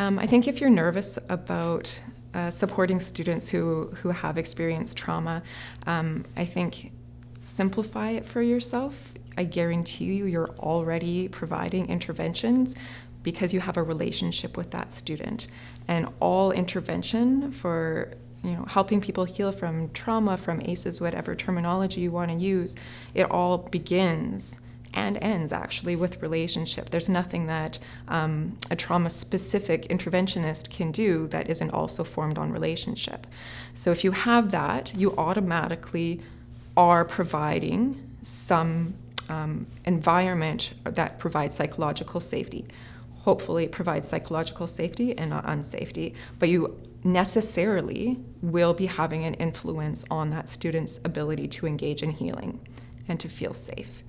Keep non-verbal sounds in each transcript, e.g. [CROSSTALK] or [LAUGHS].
Um, I think if you're nervous about uh, supporting students who, who have experienced trauma, um, I think simplify it for yourself. I guarantee you, you're already providing interventions because you have a relationship with that student. And all intervention for you know, helping people heal from trauma, from ACEs, whatever terminology you want to use, it all begins and ends actually with relationship. There's nothing that um, a trauma-specific interventionist can do that isn't also formed on relationship. So if you have that, you automatically are providing some um, environment that provides psychological safety. Hopefully it provides psychological safety and not unsafety, but you necessarily will be having an influence on that student's ability to engage in healing and to feel safe.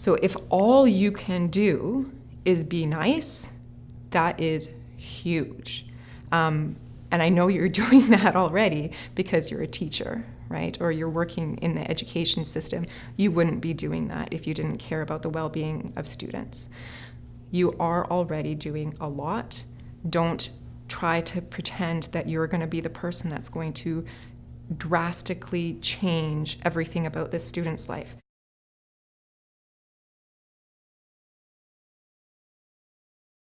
So if all you can do is be nice, that is huge. Um, and I know you're [LAUGHS] doing that already because you're a teacher, right? Or you're working in the education system. You wouldn't be doing that if you didn't care about the well-being of students. You are already doing a lot. Don't try to pretend that you're going to be the person that's going to drastically change everything about this student's life.